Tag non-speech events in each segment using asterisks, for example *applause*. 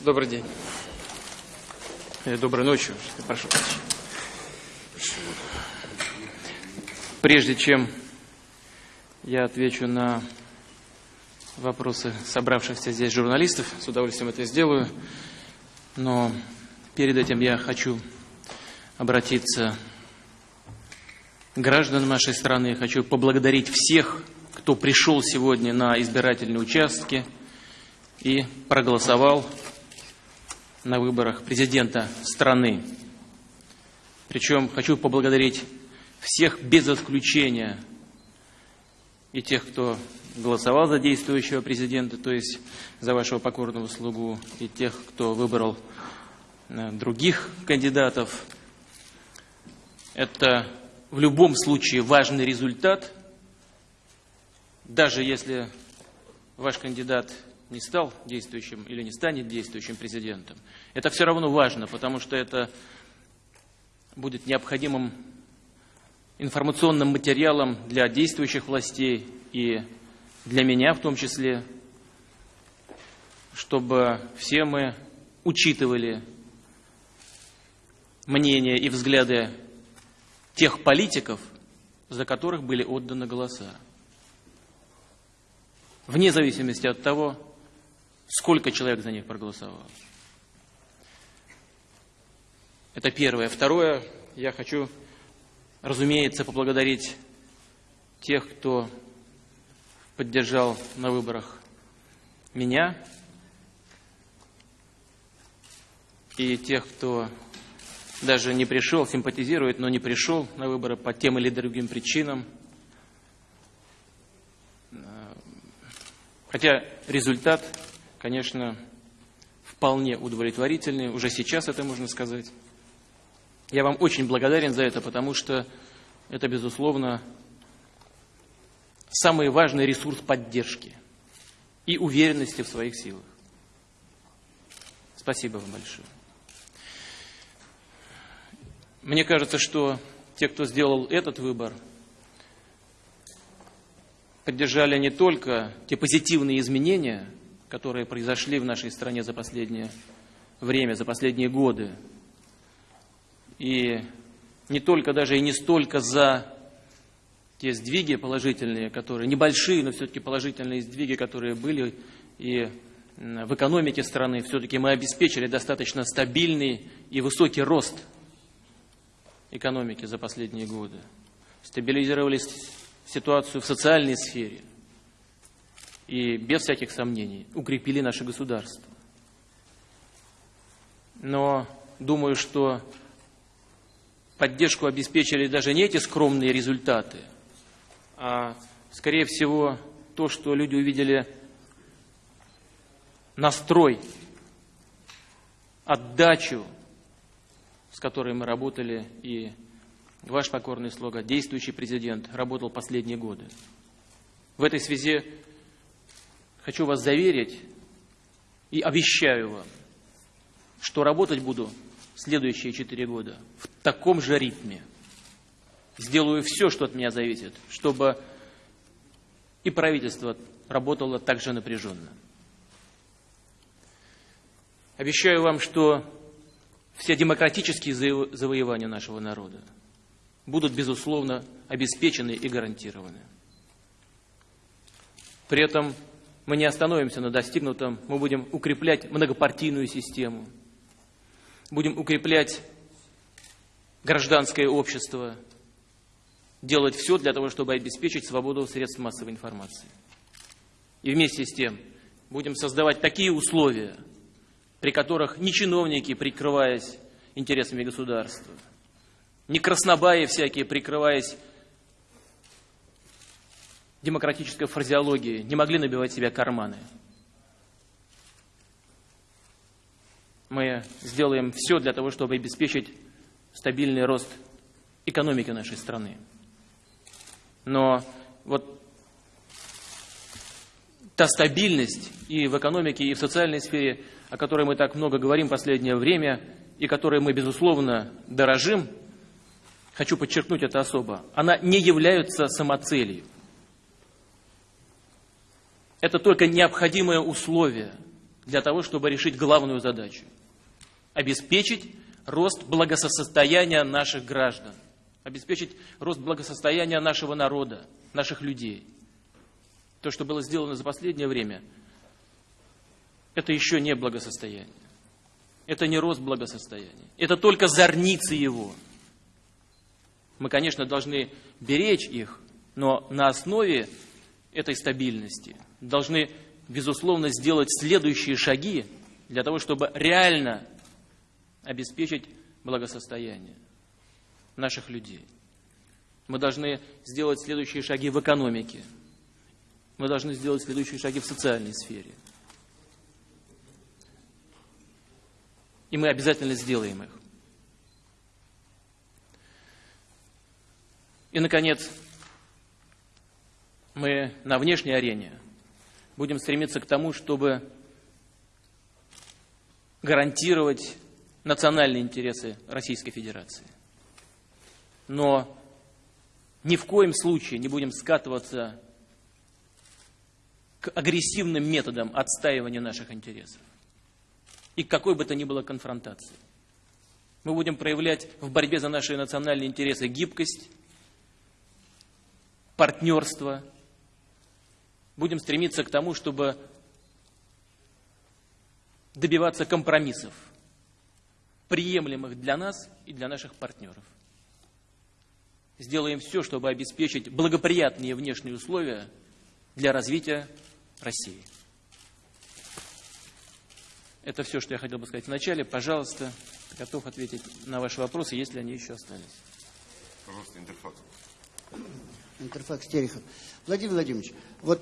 Добрый день. Э, Доброй ночи. Прошу. Прежде чем я отвечу на вопросы собравшихся здесь журналистов, с удовольствием это сделаю, но перед этим я хочу обратиться к гражданам нашей страны, хочу поблагодарить всех, кто пришел сегодня на избирательные участки и проголосовал на выборах президента страны. Причем хочу поблагодарить всех без исключения и тех, кто голосовал за действующего президента, то есть за вашего покорного слугу, и тех, кто выбрал э, других кандидатов. Это в любом случае важный результат, даже если ваш кандидат не стал действующим или не станет действующим президентом. Это все равно важно, потому что это будет необходимым информационным материалом для действующих властей и для меня в том числе, чтобы все мы учитывали мнения и взгляды тех политиков, за которых были отданы голоса. Вне зависимости от того, сколько человек за них проголосовало. Это первое. Второе, я хочу, разумеется, поблагодарить тех, кто поддержал на выборах меня и тех, кто даже не пришел, симпатизирует, но не пришел на выборы по тем или другим причинам. Хотя результат конечно, вполне удовлетворительные. Уже сейчас это можно сказать. Я вам очень благодарен за это, потому что это, безусловно, самый важный ресурс поддержки и уверенности в своих силах. Спасибо вам большое. Мне кажется, что те, кто сделал этот выбор, поддержали не только те позитивные изменения, которые произошли в нашей стране за последнее время, за последние годы. И не только даже и не столько за те сдвиги положительные, которые небольшие, но все-таки положительные сдвиги, которые были и в экономике страны, все-таки мы обеспечили достаточно стабильный и высокий рост экономики за последние годы. Стабилизировали ситуацию в социальной сфере и без всяких сомнений укрепили наше государство. Но думаю, что поддержку обеспечили даже не эти скромные результаты, а, скорее всего, то, что люди увидели настрой, отдачу, с которой мы работали, и ваш покорный слуга, действующий президент, работал последние годы. В этой связи хочу вас заверить и обещаю вам, что работать буду следующие четыре года в таком же ритме. Сделаю все, что от меня зависит, чтобы и правительство работало так же напряженно. Обещаю вам, что все демократические завоевания нашего народа будут, безусловно, обеспечены и гарантированы. При этом мы не остановимся на достигнутом, мы будем укреплять многопартийную систему, будем укреплять гражданское общество, делать все для того, чтобы обеспечить свободу средств массовой информации. И вместе с тем будем создавать такие условия, при которых ни чиновники, прикрываясь интересами государства, ни краснобаи всякие, прикрываясь демократической фразеологии не могли набивать себе карманы. Мы сделаем все для того, чтобы обеспечить стабильный рост экономики нашей страны. Но вот та стабильность и в экономике, и в социальной сфере, о которой мы так много говорим в последнее время, и которой мы, безусловно, дорожим, хочу подчеркнуть это особо, она не является самоцелью. Это только необходимое условие для того, чтобы решить главную задачу – обеспечить рост благосостояния наших граждан, обеспечить рост благосостояния нашего народа, наших людей. То, что было сделано за последнее время, это еще не благосостояние. Это не рост благосостояния. Это только зорницы его. Мы, конечно, должны беречь их, но на основе этой стабильности должны, безусловно, сделать следующие шаги для того, чтобы реально обеспечить благосостояние наших людей. Мы должны сделать следующие шаги в экономике. Мы должны сделать следующие шаги в социальной сфере. И мы обязательно сделаем их. И, наконец, мы на внешней арене будем стремиться к тому, чтобы гарантировать национальные интересы Российской Федерации. Но ни в коем случае не будем скатываться к агрессивным методам отстаивания наших интересов и какой бы то ни было конфронтации. Мы будем проявлять в борьбе за наши национальные интересы гибкость, партнерство. Будем стремиться к тому, чтобы добиваться компромиссов – приемлемых для нас и для наших партнеров. Сделаем все, чтобы обеспечить благоприятные внешние условия для развития России. Это все, что я хотел бы сказать вначале. Пожалуйста, готов ответить на ваши вопросы, если они еще остались. Пожалуйста, Интерфакс. Интерфакс Терехов. Владимир Владимирович, вот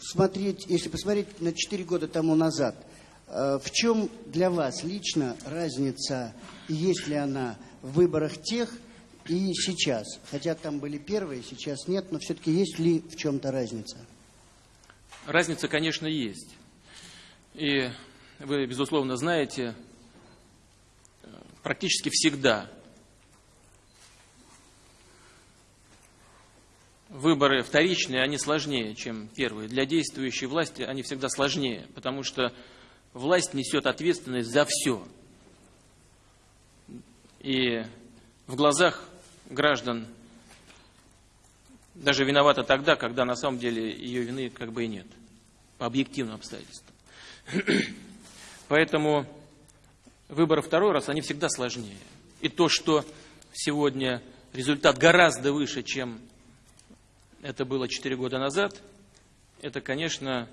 смотреть, если посмотреть на 4 года тому назад – Э, в чем для вас лично разница, есть ли она в выборах тех и сейчас? Хотя там были первые, сейчас нет, но все-таки есть ли в чем-то разница? Разница, конечно, есть. И вы, безусловно, знаете, практически всегда выборы вторичные, они сложнее, чем первые. Для действующей власти они всегда сложнее, потому что власть несет ответственность за все. И в глазах граждан даже виновата тогда, когда на самом деле ее вины как бы и нет, по объективным обстоятельствам. *clears throat* Поэтому выборы второй раз, они всегда сложнее. И то, что сегодня результат гораздо выше, чем это было 4 года назад, это, конечно,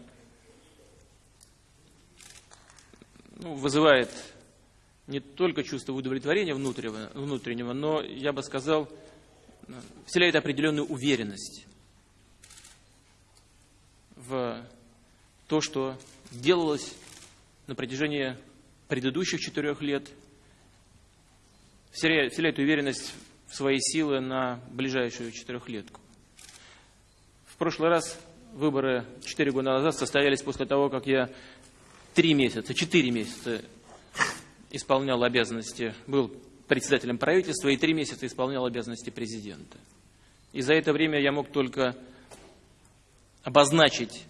ну, вызывает не только чувство удовлетворения внутреннего, внутреннего, но, я бы сказал, вселяет определенную уверенность в то, что делалось на протяжении предыдущих четырех лет, вселяет, вселяет уверенность в свои силы на ближайшую четырехлетку. Прошлый раз выборы четыре года назад состоялись после того, как я три месяца, четыре месяца исполнял обязанности, был председателем правительства и три месяца исполнял обязанности президента. И за это время я мог только обозначить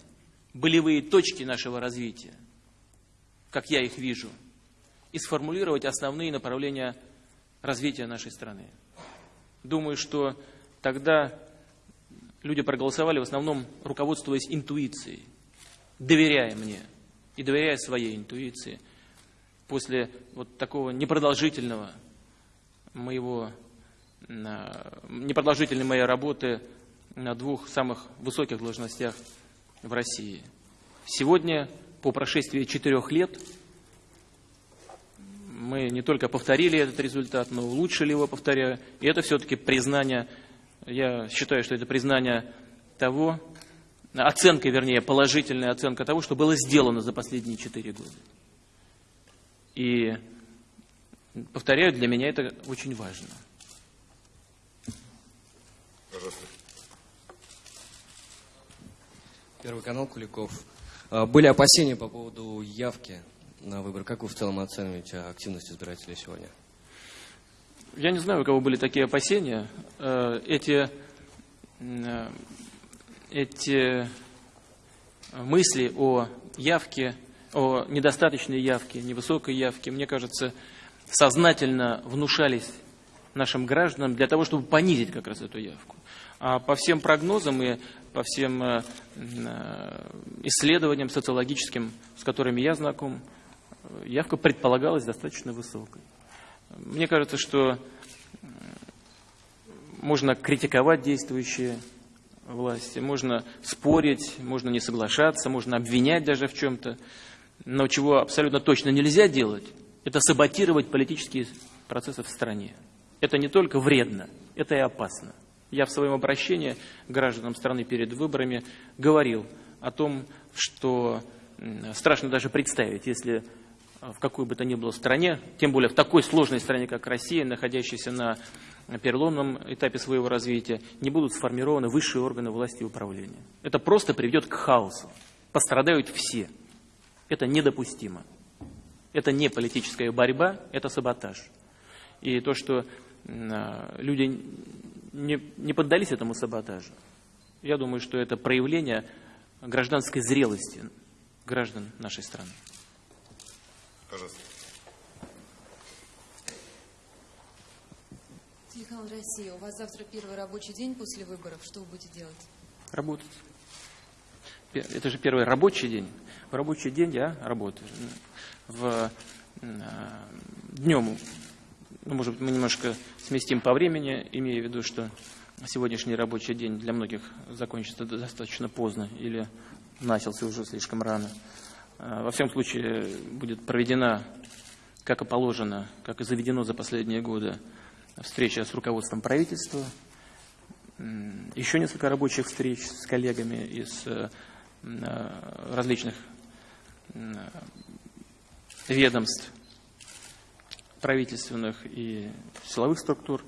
болевые точки нашего развития, как я их вижу, и сформулировать основные направления развития нашей страны. Думаю, что тогда люди проголосовали в основном руководствуясь интуицией, доверяя мне – и доверяя своей интуиции, после вот такого непродолжительного моего, непродолжительной моей работы на двух самых высоких должностях в России. Сегодня, по прошествии четырех лет, мы не только повторили этот результат, но улучшили его, повторяю. И это все-таки признание, я считаю, что это признание того, оценка, вернее, положительная оценка того, что было сделано за последние четыре года. И, повторяю, для меня это очень важно. Пожалуйста. Первый канал Куликов. А, были опасения по поводу явки на выборы. Как вы в целом оцениваете активность избирателей сегодня? Я не знаю, у кого были такие опасения. Э, эти эти мысли о явке о недостаточной явке, невысокой явке, мне кажется, сознательно внушались нашим гражданам для того, чтобы понизить как раз эту явку. А по всем прогнозам и по всем э, э, исследованиям социологическим, с которыми я знаком, явка предполагалась достаточно высокой. Мне кажется, что можно критиковать действующие власти, можно спорить, можно не соглашаться, можно обвинять даже в чем-то. Но чего абсолютно точно нельзя делать, это саботировать политические процессы в стране. Это не только вредно, это и опасно. Я в своем обращении гражданам страны перед выборами говорил о том, что страшно даже представить, если в какой бы то ни было стране, тем более в такой сложной стране, как Россия, находящейся на переломном этапе своего развития, не будут сформированы высшие органы власти и управления. Это просто приведет к хаосу. Пострадают все. Это недопустимо. Это не политическая борьба, это саботаж. И то, что люди не, не поддались этому саботажу. Я думаю, что это проявление гражданской зрелости граждан нашей страны. Пожалуйста. Телеканал «Россия». У вас завтра первый рабочий день после выборов. Что вы будете делать? Работать. Это же первый рабочий день. В рабочий день я работаю. В днем ну, может быть, мы немножко сместим по времени, имея в виду, что сегодняшний рабочий день для многих закончится достаточно поздно или начался уже слишком рано. А, во всем случае будет проведена, как и положено, как и заведено за последние годы, встреча с руководством правительства, еще несколько рабочих встреч с коллегами из э, различных ведомств, правительственных и силовых структур,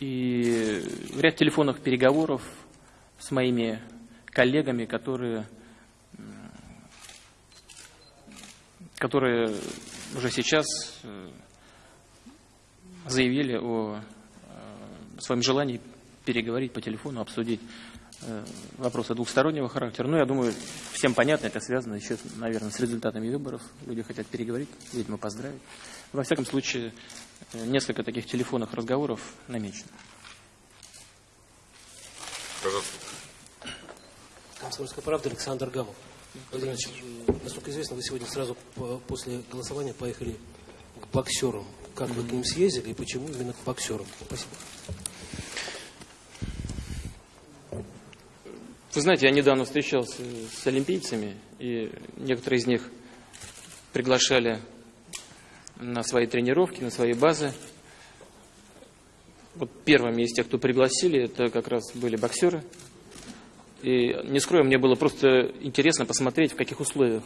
и ряд телефонных переговоров с моими коллегами, которые, которые уже сейчас э, заявили о э, своем желании переговорить по телефону, обсудить Э, вопросы двухстороннего характера. Ну, я думаю, всем понятно, это связано еще, наверное, с результатами выборов. Люди хотят переговорить, видимо, поздравить. Во всяком случае, несколько таких телефонных разговоров намечено. Пожалуйста. Комсомольская правда, Александр Гамов. Владимир насколько известно, вы сегодня сразу после голосования поехали к боксерам. Как вы к ним съездили и почему именно к боксерам? Спасибо. Вы знаете, я недавно встречался с олимпийцами, и некоторые из них приглашали на свои тренировки, на свои базы. Вот первыми из тех, кто пригласили, это как раз были боксеры. И не скрою, мне было просто интересно посмотреть, в каких условиях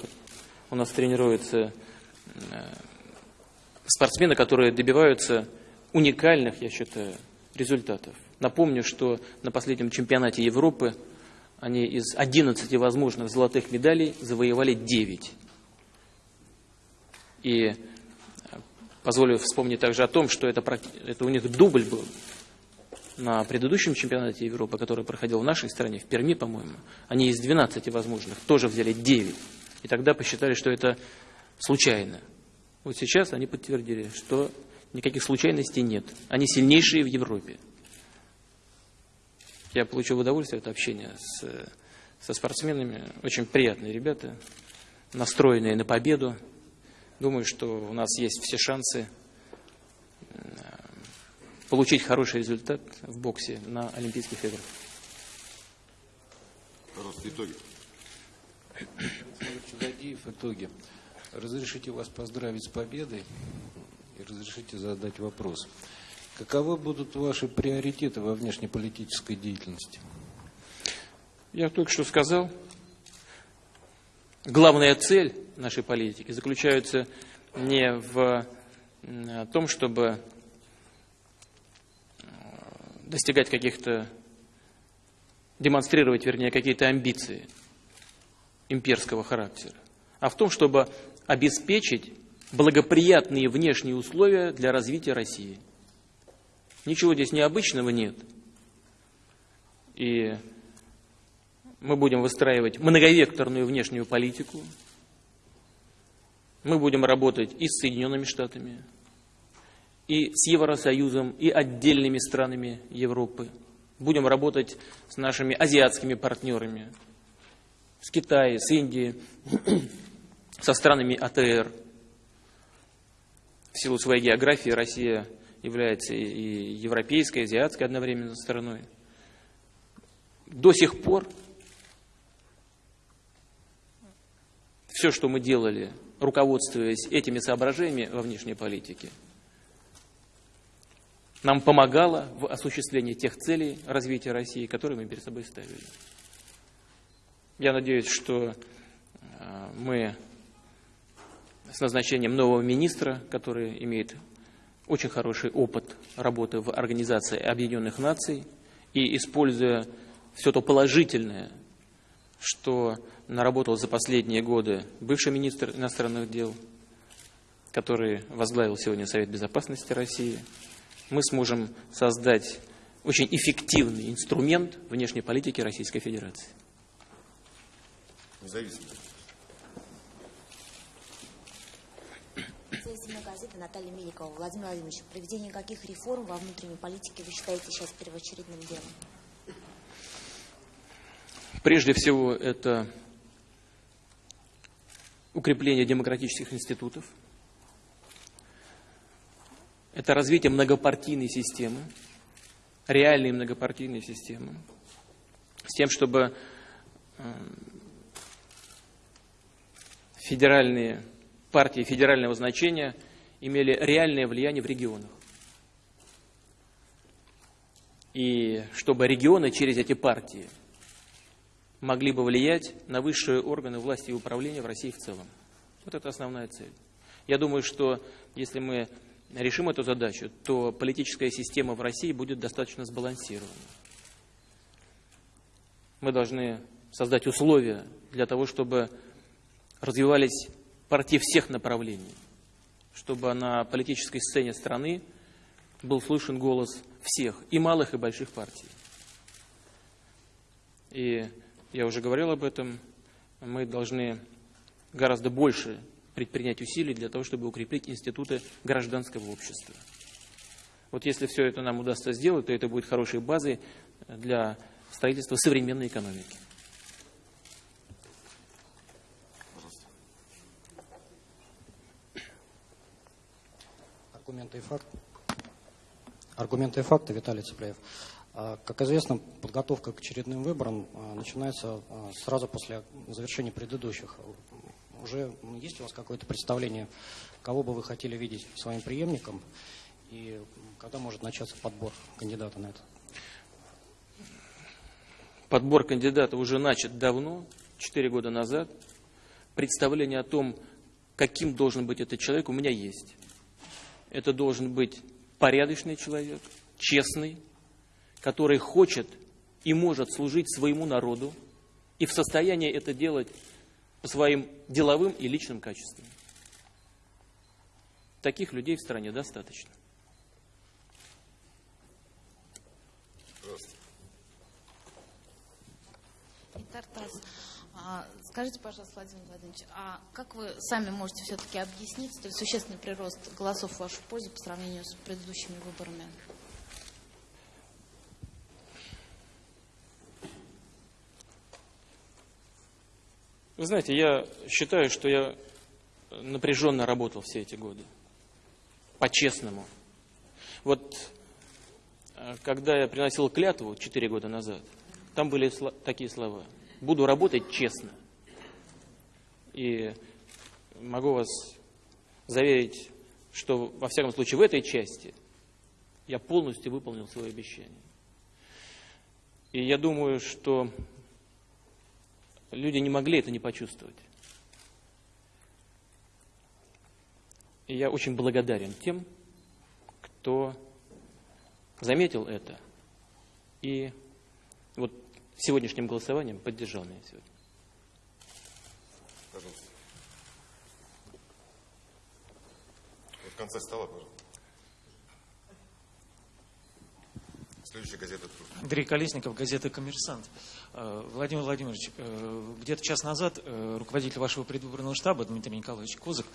у нас тренируются э, спортсмены, которые добиваются уникальных, я считаю, результатов. Напомню, что на последнем чемпионате Европы они из 11 возможных золотых медалей завоевали 9. И э, позволю вспомнить также о том, что это, это у них дубль был на предыдущем чемпионате Европы, который проходил в нашей стране, в Перми, по-моему. Они из 12 возможных тоже взяли 9. И тогда посчитали, что это случайно. Вот сейчас они подтвердили, что никаких случайностей нет. Они сильнейшие в Европе. Я получил удовольствие от общения с, со спортсменами. Очень приятные ребята, настроенные на победу. Думаю, что у нас есть все шансы э, получить хороший результат в боксе на Олимпийских играх. Пожалуйста, итоги. Чудодеев, итоги. Разрешите вас поздравить с победой и разрешите задать вопрос. Каковы будут ваши приоритеты во внешнеполитической деятельности? Я только что сказал, главная цель нашей политики заключается не в том, чтобы достигать каких-то, демонстрировать, вернее, какие-то амбиции имперского характера, а в том, чтобы обеспечить благоприятные внешние условия для развития России – Ничего здесь необычного нет. И мы будем выстраивать многовекторную внешнюю политику, Мы будем работать и с Соединенными Штатами, и с Евросоюзом, и отдельными странами Европы. Будем работать с нашими азиатскими партнерами, с Китаем, с Индией, *clears throat* со странами АТР. В силу своей географии Россия является и европейской, и азиатской одновременно страной. До сих пор все, что мы делали, руководствуясь этими соображениями во внешней политике, нам помогало в осуществлении тех целей развития России, которые мы перед собой ставили. Я надеюсь, что э, мы с назначением нового министра, который имеет очень хороший опыт работы в Организации Объединенных Наций и используя все то положительное, что наработал за последние годы бывший министр иностранных дел, который возглавил сегодня Совет Безопасности России, мы сможем создать очень эффективный инструмент внешней политики Российской Федерации. Независимый. Независимая газета Наталья Меликова. Владимир Владимирович, проведение каких реформ во внутренней политике вы считаете сейчас первоочередным делом? Прежде всего, это укрепление демократических институтов, это развитие многопартийной системы, реальной многопартийной системы, с тем, чтобы э, федеральные партии федерального значения имели реальное влияние в регионах. И чтобы регионы через эти партии могли бы влиять на высшие органы власти и управления в России в целом. Вот это основная цель. Я думаю, что если мы решим эту задачу, то политическая система в России будет достаточно сбалансирована. Мы должны создать условия для того, чтобы развивались партии всех направлений, чтобы на политической сцене страны был слышен голос всех, и малых, и больших партий. И я уже говорил об этом, мы должны гораздо больше предпринять усилий для того, чтобы укрепить институты гражданского общества. Вот если все это нам удастся сделать, то это будет хорошей базой для строительства современной экономики. Аргументы и факты. Аргументы и факты, Виталий Цыплеев. А, Как известно, подготовка к очередным выборам а, начинается а, сразу после завершения предыдущих. Уже есть у вас какое-то представление, кого бы вы хотели видеть своим преемником, и когда может начаться подбор кандидата на это? Подбор кандидата уже начат давно, 4 года назад. Представление о том, каким должен быть этот человек, у меня есть. Это должен быть порядочный человек, честный, который хочет и может служить своему народу и в состоянии это делать по своим деловым и личным качествам. Таких людей в стране достаточно. Тартас, а, скажите, пожалуйста, Владимир Владимирович, а как вы сами можете все-таки объяснить столь существенный прирост голосов в вашу пользу по сравнению с предыдущими выборами? Вы знаете, я считаю, что я напряженно работал все эти годы. По-честному. Вот э, когда я приносил клятву 4 года назад, там были сла- такие слова. Буду работать честно. И могу вас заверить, что, во всяком случае, в этой части я полностью выполнил свое обещание. И я думаю, что люди не могли это не почувствовать. И я очень благодарен тем, кто заметил это и вот сегодняшним голосованием поддержал меня сегодня. Пожалуйста. В конце стола, пожалуйста. Следующая газета «Труд». Андрей Колесников, газета «Коммерсант». Э, Владимир Владимирович, э, где-то час назад э, руководитель вашего предвыборного штаба Дмитрий Николаевич Козак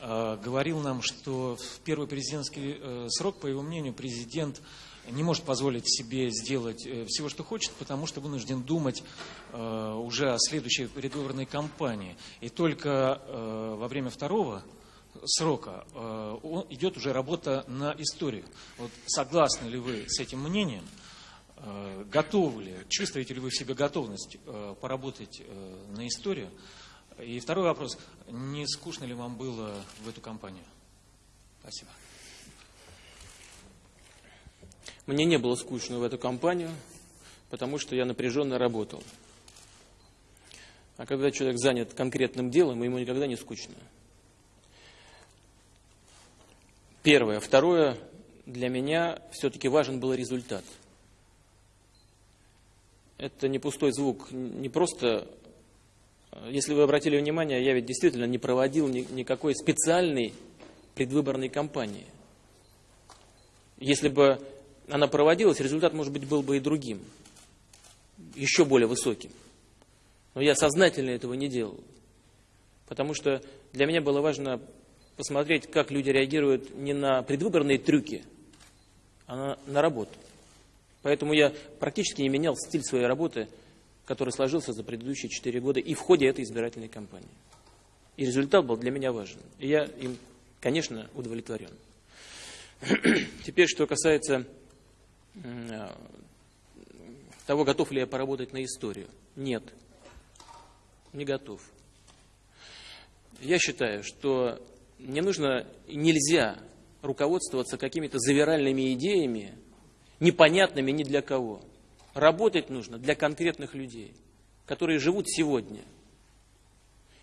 говорил нам, что в первый президентский срок, по его мнению, президент не может позволить себе сделать всего, что хочет, потому что вынужден думать уже о следующей предвыборной кампании. И только во время второго срока э, идет уже работа на историю. Вот согласны ли вы с этим мнением? Э, Готовы ли, чувствуете ли вы в себе готовность э, поработать э, на историю? И второй вопрос. Не скучно ли вам было в эту кампанию? Спасибо. Мне не было скучно в эту компанию, потому что я напряженно работал. А когда человек занят конкретным делом, ему никогда не скучно. Первое. Второе. Для меня все-таки важен был результат. Это не пустой звук, не просто... Если вы обратили внимание, я ведь действительно не проводил ни- никакой специальной предвыборной кампании. Если бы она проводилась, результат, может быть, был бы и другим, еще более высоким. Но я сознательно этого не делал, потому что для меня было важно посмотреть, как люди реагируют не на предвыборные трюки, а на, на работу. Поэтому я практически не менял стиль своей работы, который сложился за предыдущие четыре года и в ходе этой избирательной кампании. И результат был для меня важен. И я им, конечно, удовлетворен. *clears throat* Теперь, что касается э, того, готов ли я поработать на историю. Нет, не готов. Я считаю, что не нужно, нельзя руководствоваться какими-то завиральными идеями, непонятными ни для кого. Работать нужно для конкретных людей, которые живут сегодня,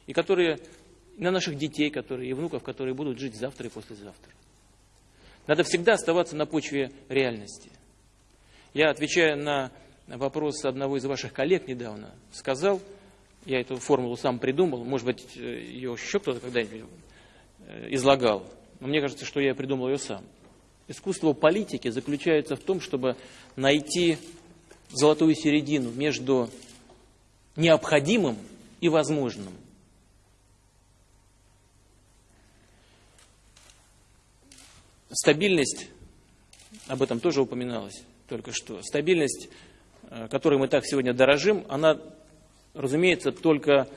и которые на наших детей, которые и внуков, которые будут жить завтра и послезавтра. Надо всегда оставаться на почве реальности. Я, отвечая на вопрос одного из ваших коллег недавно, сказал, я эту формулу сам придумал, может быть, э, ее еще кто-то когда-нибудь излагал, но мне кажется, что я придумал ее сам. Искусство политики заключается в том, чтобы найти золотую середину между необходимым и возможным. Стабильность, об этом тоже упоминалось только что, стабильность, э, которой мы так сегодня дорожим, она, разумеется, только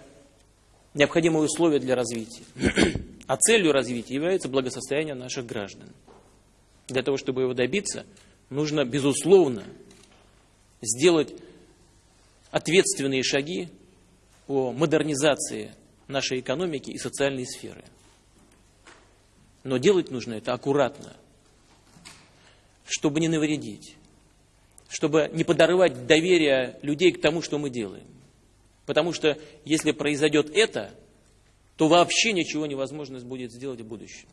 необходимое условие для развития. *clears throat* А целью развития является благосостояние наших граждан. Для того, чтобы его добиться, нужно, безусловно, сделать ответственные шаги по модернизации нашей экономики и социальной сферы. Но делать нужно это аккуратно, чтобы не навредить, чтобы не подорвать доверие людей к тому, что мы делаем. Потому что если произойдет это, то вообще ничего невозможно будет сделать в будущем.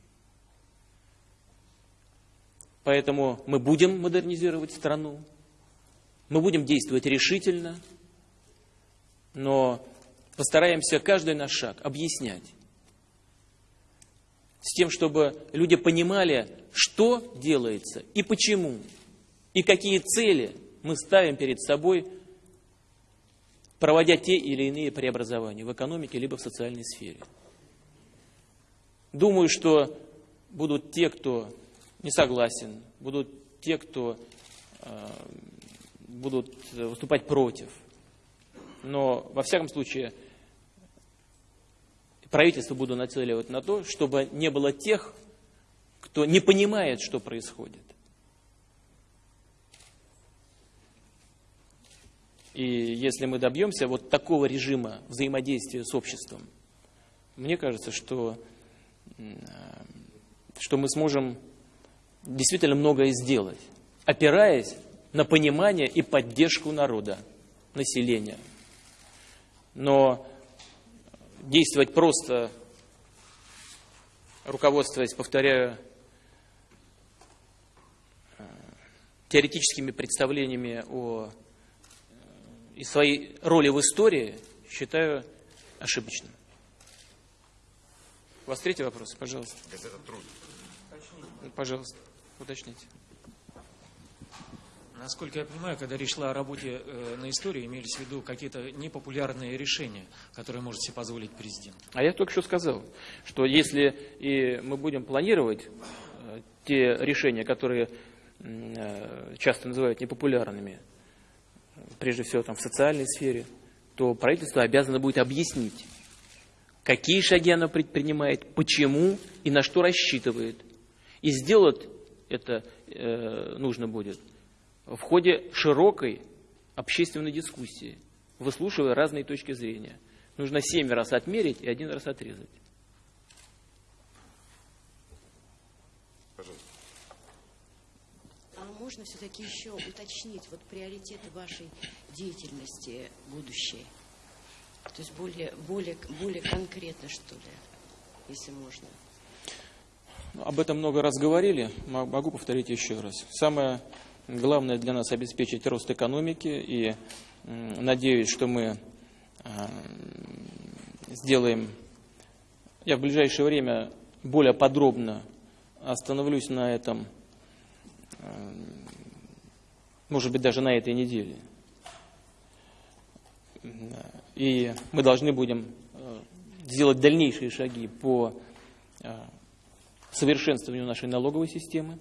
Поэтому мы будем модернизировать страну, мы будем действовать решительно, но постараемся каждый наш шаг объяснять. С тем, чтобы люди понимали, что делается и почему, и какие цели мы ставим перед собой, проводя те или иные преобразования в экономике либо в социальной сфере. Думаю, что будут те, кто не согласен, будут те, кто э, будут выступать против. Но, во всяком случае, правительство буду нацеливать на то, чтобы не было тех, кто не понимает, что происходит. И если мы добьемся вот такого режима взаимодействия с обществом, мне кажется, что, что мы сможем действительно многое сделать, опираясь на понимание и поддержку народа, населения. Но действовать просто, руководствуясь, повторяю, э, теоретическими представлениями о и своей роли в истории, считаю ошибочным. У вас третий вопрос, пожалуйста. Газета «Труд». Пожалуйста, уточните. Насколько я понимаю, когда речь шла о работе э, на истории, имелись в виду какие-то непопулярные решения, которые может себе позволить президент. А я только что сказал, что если и мы будем планировать э, те решения, которые э, часто называют непопулярными, прежде всего там, в социальной сфере, то правительство обязано будет объяснить, какие шаги оно предпринимает, почему и на что рассчитывает. И сделать это э, нужно будет в ходе широкой общественной дискуссии, выслушивая разные точки зрения. Нужно семь раз отмерить и один раз отрезать. Пожалуйста. А можно все-таки еще уточнить вот приоритеты вашей деятельности будущей? То есть более, более, более конкретно, что ли, если можно. Об этом много раз говорили, могу повторить еще раз. Самое главное для нас обеспечить рост экономики, и надеюсь, что мы а, сделаем, я в ближайшее время более подробно остановлюсь на этом, может быть, даже на этой неделе. И мы должны будем а, сделать дальнейшие шаги по совершенствованию нашей налоговой системы.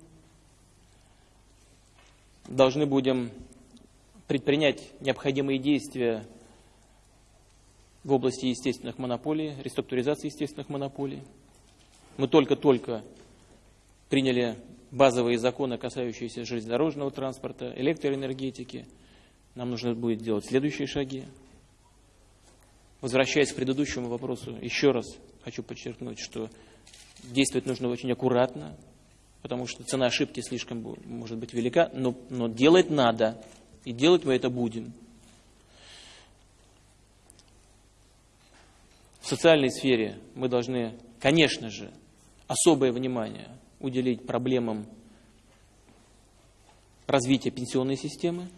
Должны будем предпринять необходимые действия в области естественных монополий, реструктуризации естественных монополий. Мы только-только приняли базовые законы, касающиеся железнодорожного транспорта, электроэнергетики. Нам нужно будет делать следующие шаги. Возвращаясь к предыдущему вопросу, еще раз хочу подчеркнуть, что действовать нужно очень аккуратно, потому что цена ошибки слишком может быть велика, но, но делать надо, и делать мы это будем. В социальной сфере мы должны, конечно же, особое внимание уделить проблемам развития пенсионной системы,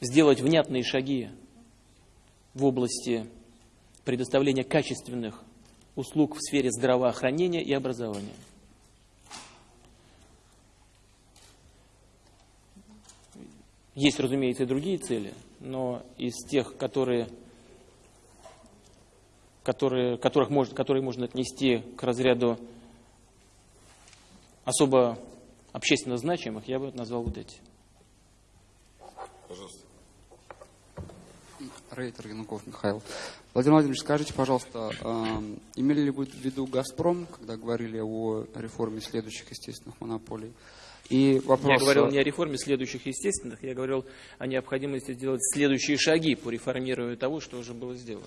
сделать внятные шаги в области предоставления качественных услуг в сфере здравоохранения и образования. Есть, разумеется, и другие цели, но из тех, которые, которые, которых может, которые можно отнести к разряду особо общественно значимых, я бы назвал вот эти. Пожалуйста. Рейтер Януков Михаил. Владимир Владимирович, скажите, пожалуйста, э, имели ли вы в виду «Газпром», когда говорили о реформе следующих естественных монополий? И вопрос... Я говорил не о реформе следующих естественных, я говорил о необходимости сделать следующие шаги по реформированию того, что уже было сделано.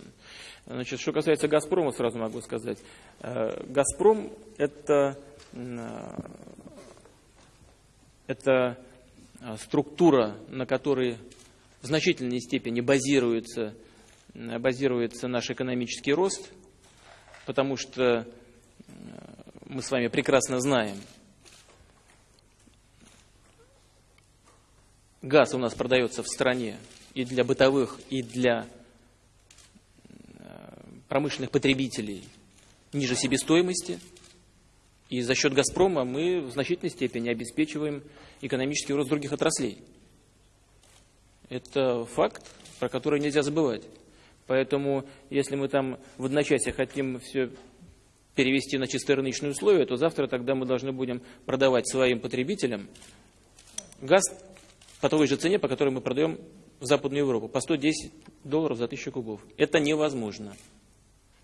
Значит, что касается «Газпрома», сразу могу сказать. Э, «Газпром» – это, э, это структура, на которой в значительной степени базируется, базируется наш экономический рост, потому что э, мы с вами прекрасно знаем, газ у нас продается в стране и для бытовых, и для э, промышленных потребителей ниже себестоимости. И за счет «Газпрома» мы в значительной степени обеспечиваем экономический рост других отраслей. Это факт, про который нельзя забывать. Поэтому, если мы там в одночасье хотим все перевести на чисто рыночные условия, то завтра тогда мы должны будем продавать своим потребителям газ по той же цене, по которой мы продаем в Западную Европу, по 110 долларов за тысячу кубов. Это невозможно.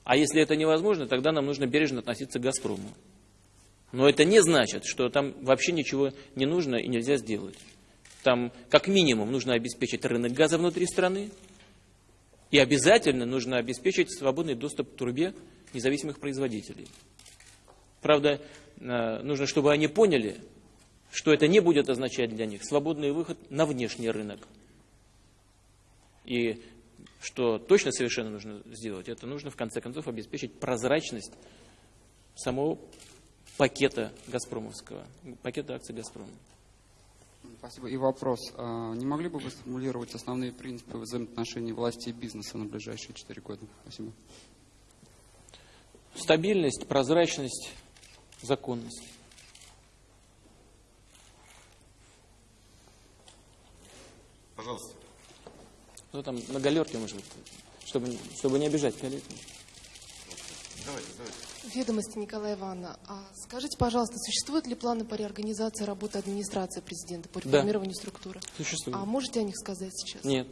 А если это невозможно, тогда нам нужно бережно относиться к «Газпрому». Но это не значит, что там вообще ничего не нужно и нельзя сделать. Там как минимум нужно обеспечить рынок газа внутри страны, и обязательно нужно обеспечить свободный доступ к трубе независимых производителей. Правда, э, нужно, чтобы они поняли, что это не будет означать для них свободный выход на внешний рынок. И что точно совершенно нужно сделать, это нужно в конце концов обеспечить прозрачность самого пакета Газпромовского, пакета акций Газпрома. Спасибо. И вопрос. А, не могли бы вы сформулировать основные принципы взаимоотношений власти и бизнеса на ближайшие четыре года? Спасибо. Стабильность, прозрачность, законность. Пожалуйста. Ну, там на галерке, может быть, чтобы, чтобы не обижать коллег. Давайте, давайте. Ведомости Николая Ивановна. А скажите, пожалуйста, существуют ли планы по реорганизации работы администрации президента, по Да. реформированию структуры? Существует. А можете о них сказать сейчас? Нет.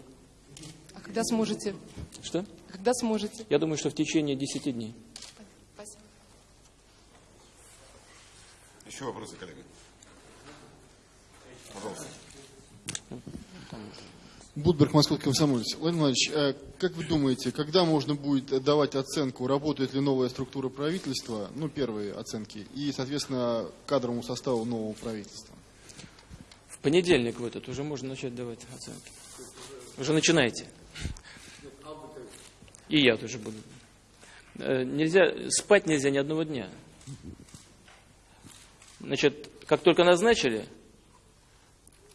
А когда сможете? Что? Когда сможете? Я думаю, что в течение 10 дней. Спасибо. Еще вопросы, коллеги? Пожалуйста. Будберг, Московский комсомолец. Владимир Владимирович, э, как вы думаете, когда можно будет давать оценку, работает ли новая структура правительства, ну, первые оценки, и, соответственно, кадровому составу нового правительства? В понедельник в этот уже можно начать давать оценки. Уже начинайте. И я тоже буду. Э, Нельзя, спать нельзя ни одного дня. Значит, как только назначили,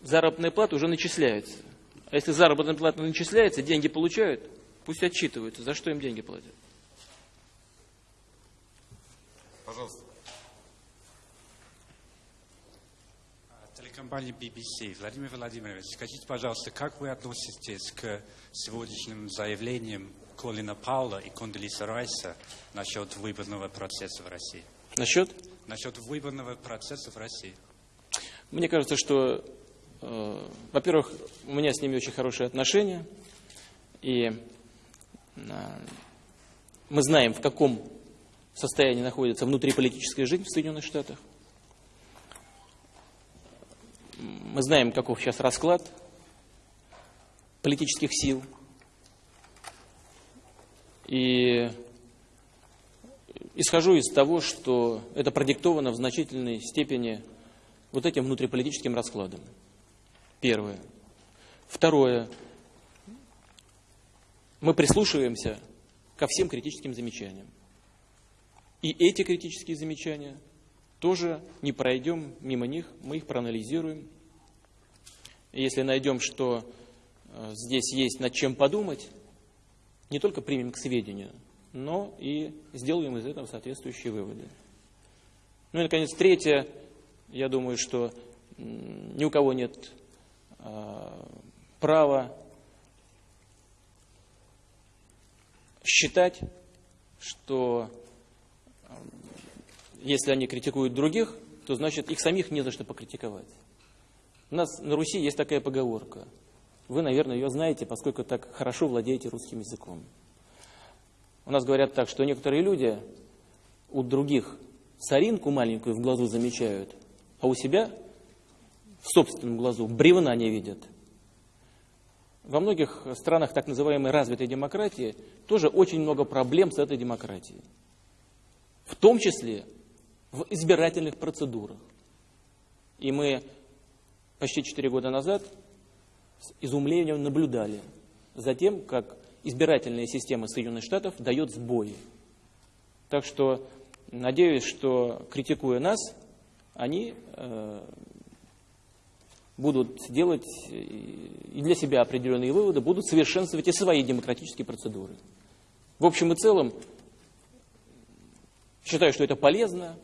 заработная плата уже начисляется. А если заработная плата начисляется, деньги получают, пусть отчитываются, за что им деньги платят. Пожалуйста. Телекомпания BBC. Владимир Владимирович, скажите, пожалуйста, как вы относитесь к сегодняшним заявлениям Колина Паула и Кондолиса Райса насчет выборного процесса в России? Насчет? Насчет выборного процесса в России. Мне кажется, что, во-первых, у меня с ними очень хорошие отношения, и э, мы знаем, в каком состоянии находится внутриполитическая жизнь в Соединенных Штатах. Мы знаем, каков сейчас расклад политических сил. И исхожу из того, что это продиктовано в значительной степени вот этим внутриполитическим раскладом. Первое. Второе. Мы прислушиваемся ко всем критическим замечаниям. И эти критические замечания тоже не пройдем мимо них, мы их проанализируем. Если найдем, что э, здесь есть над чем подумать, не только примем к сведению, но и сделаем из этого соответствующие выводы. Ну и, наконец, третье. Я думаю, что ни у кого нет э, права считать, что э, если они критикуют других, то значит их самих не за что покритиковать. У нас на Руси есть такая поговорка. Вы, наверное, ее знаете, поскольку так хорошо владеете русским языком. У нас говорят так, что некоторые люди у других соринку маленькую в глазу замечают, а у себя в собственном глазу бревна не видят. Во многих странах так называемой развитой демократии тоже очень много проблем с этой демократией. В том числе в избирательных процедурах. И мы почти четыре года назад с изумлением наблюдали за тем, как избирательная система Соединенных Штатов дает сбои. Так что надеюсь, что критикуя нас, они э, будут делать и для себя определенные выводы, будут совершенствовать и свои демократические процедуры. В общем и целом, считаю, что это полезно,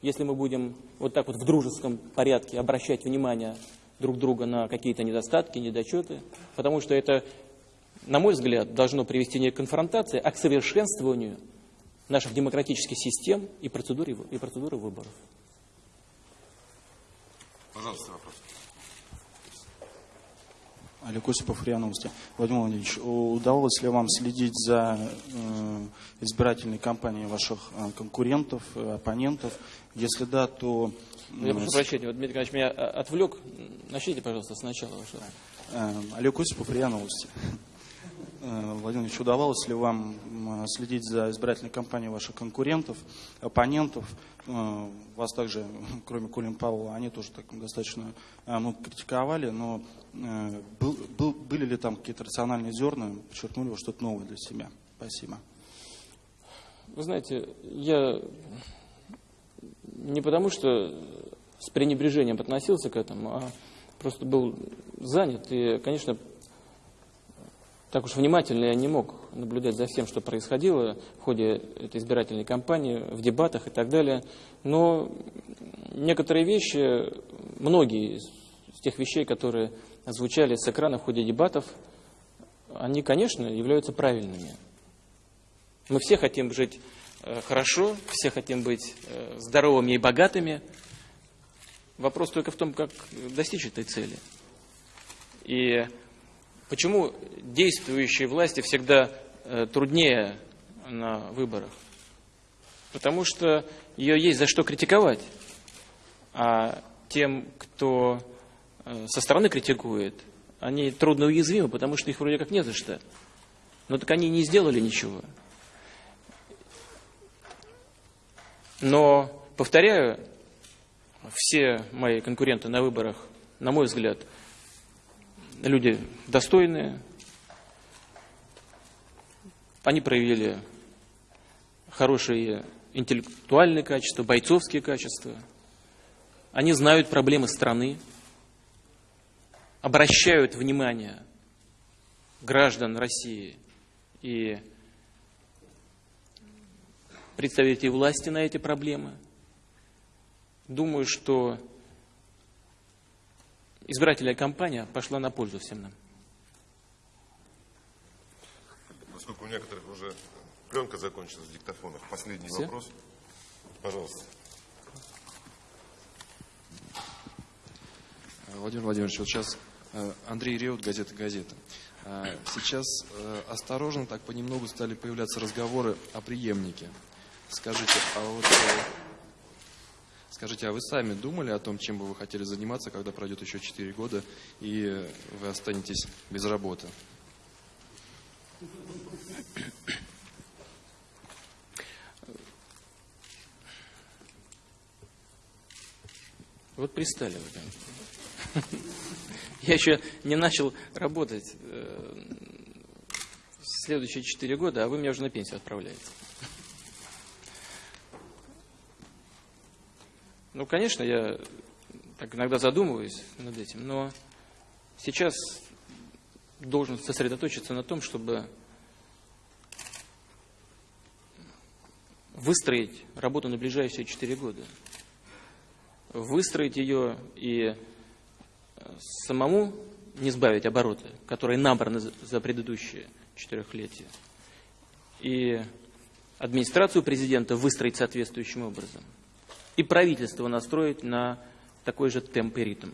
если мы будем вот так вот в дружеском порядке обращать внимание друг друга на какие-то недостатки, недочеты, потому что это, на мой взгляд, должно привести не к конфронтации, а к совершенствованию наших демократических систем и процедуры, и процедуры выборов. Пожалуйста, вопрос. Олег Осипов, РИА Новости. Владимир Владимирович, удавалось ли вам следить за э, избирательной кампанией ваших э, конкурентов, э, оппонентов? Если да, то... Я прошу прощения, вот Дмитрий Николаевич меня отвлек. Начните, пожалуйста, сначала. Олег Осипов, РИА Новости. Э, Владимир Ильич, удавалось ли вам следить за избирательной кампанией ваших конкурентов, оппонентов? Э, Вас также, *laughs* кроме Колин Пауэлла, они тоже так достаточно ну, критиковали, но был, был- были ли там какие-то рациональные зерна, подчеркнули вы что-то новое для себя? Спасибо. Вы знаете, я не потому, что с пренебрежением относился к этому, а просто был занят. И, конечно, так уж внимательно я не мог наблюдать за всем, что происходило в ходе этой избирательной кампании, в дебатах и так далее. Но некоторые вещи, многие из тех вещей, которые звучали с экрана в ходе дебатов, они, конечно, являются правильными. Мы все хотим жить э, хорошо, все хотим быть э, здоровыми и богатыми. Вопрос только в том, как достичь этой цели. И почему действующей власти всегда э, труднее на выборах? Потому что ее есть за что критиковать. А тем, кто со стороны критикует, они трудно уязвимы, потому что их вроде как не за что. Но так они не сделали ничего. Но, повторяю, все мои конкуренты на выборах, на мой взгляд, люди достойные. Они проявили хорошие интеллектуальные качества, бойцовские качества. Они знают проблемы страны, обращают внимание граждан России и представителей власти на эти проблемы. Думаю, что избирательная кампания пошла на пользу всем нам. Поскольку у некоторых уже пленка закончилась в диктофонах, последний Все? вопрос. Пожалуйста. Владимир Владимирович, вот сейчас э, Андрей Реут, газета «Газета». А, Сейчас э, осторожно, так понемногу стали появляться разговоры о преемнике. Скажите, а вот э, скажите, а вы сами думали о том, чем бы вы хотели заниматься, когда пройдет еще 4 года и вы останетесь без работы? Вот пристали вы. *laughs* Я еще не начал работать э, следующие четыре года, а вы меня уже на пенсию отправляете. Ну, конечно, я так иногда задумываюсь над этим, но сейчас должен сосредоточиться на том, чтобы выстроить работу на ближайшие четыре года. Выстроить ее и самому не сбавить обороты, которые набраны за предыдущие четырехлетия, и администрацию президента выстроить соответствующим образом, и правительство настроить на такой же темп и ритм.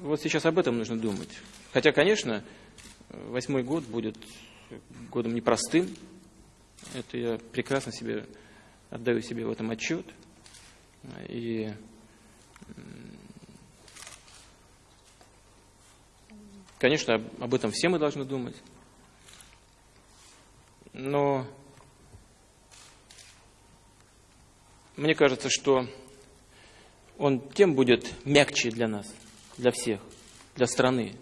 Вот сейчас об этом нужно думать. Хотя, конечно, восьмой год будет годом непростым. Это я прекрасно себе отдаю себе в этом отчет. И Конечно, об- этом все мы должны думать. Но мне кажется, что он тем будет мягче для нас, для всех, для страны,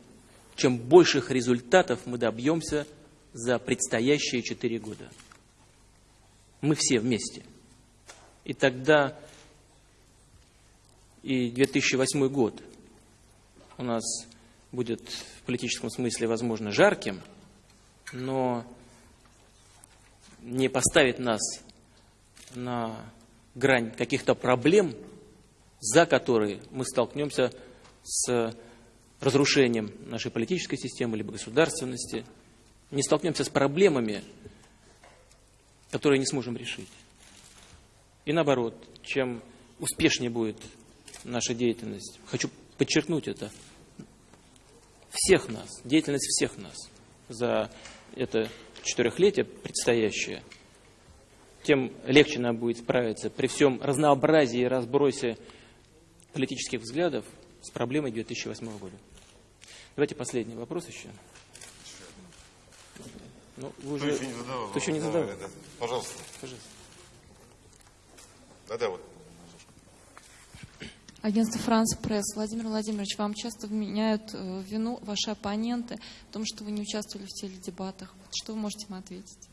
чем больших результатов мы добьемся за предстоящие четыре года. Мы все вместе. И тогда и 2008 год у нас будет в политическом смысле, возможно, жарким, но не поставит нас на грань каких-то проблем, за которые мы столкнемся с разрушением нашей политической системы либо государственности, не столкнемся с проблемами, которые не сможем решить. И наоборот, чем успешнее будет наша деятельность, хочу подчеркнуть это, всех нас, деятельность всех нас за это четырехлетие предстоящее, тем легче нам будет справиться при всем разнообразии и разбросе политических взглядов с проблемой 2008 года. Давайте последний вопрос еще. Ну, вы Кто уже... еще не задавал? Кто еще не задавал? да. Пожалуйста. Пожалуйста. Да-да, вот. Агентство «Франс Пресс». Владимир Владимирович, вам часто вменяют э, вину ваши оппоненты в том, что вы не участвовали в теледебатах. Что вы можете им ответить?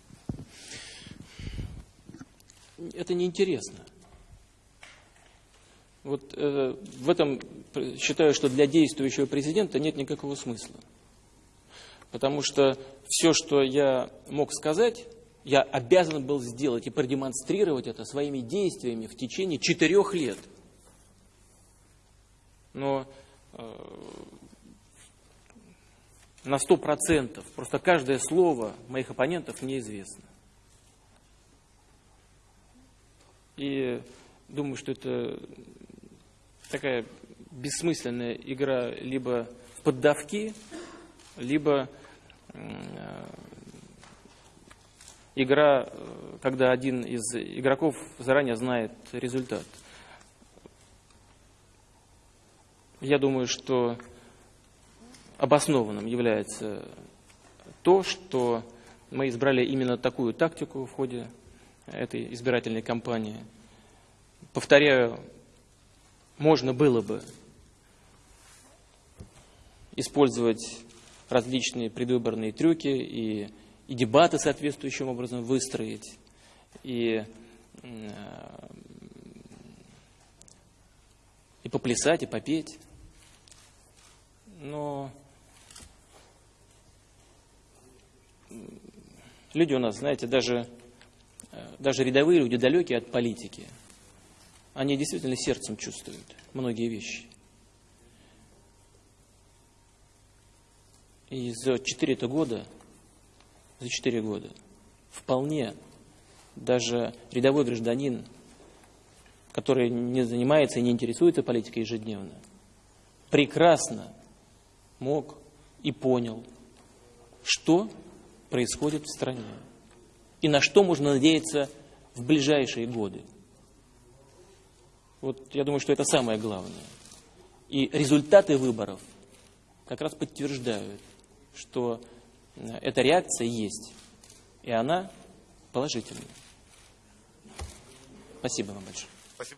Это неинтересно. Вот э, в этом э, считаю, что для действующего президента нет никакого смысла. Потому что все, что я мог сказать, я обязан был сделать и продемонстрировать это своими действиями в течение четырех лет. Но на сто процентов. Просто каждое слово моих оппонентов мне известно. И думаю, что это такая бессмысленная игра либо в поддавки, либо игра, когда один из игроков заранее знает результат. Я думаю, что обоснованным является то, что мы избрали именно такую тактику в ходе этой избирательной кампании. Повторяю, можно было бы использовать различные предвыборные трюки и, и дебаты соответствующим образом выстроить, и, и поплясать, и попеть. Но люди у нас, знаете, даже, даже рядовые люди, далекие от политики, они действительно сердцем чувствуют многие вещи. И за четыре года, за четыре года вполне даже рядовой гражданин, который не занимается и не интересуется политикой ежедневно, прекрасно мог и понял, что происходит в стране и на что можно надеяться в ближайшие годы. Вот я думаю, что это самое главное. И результаты выборов как раз подтверждают, что эта реакция есть, и она положительная. Спасибо вам большое.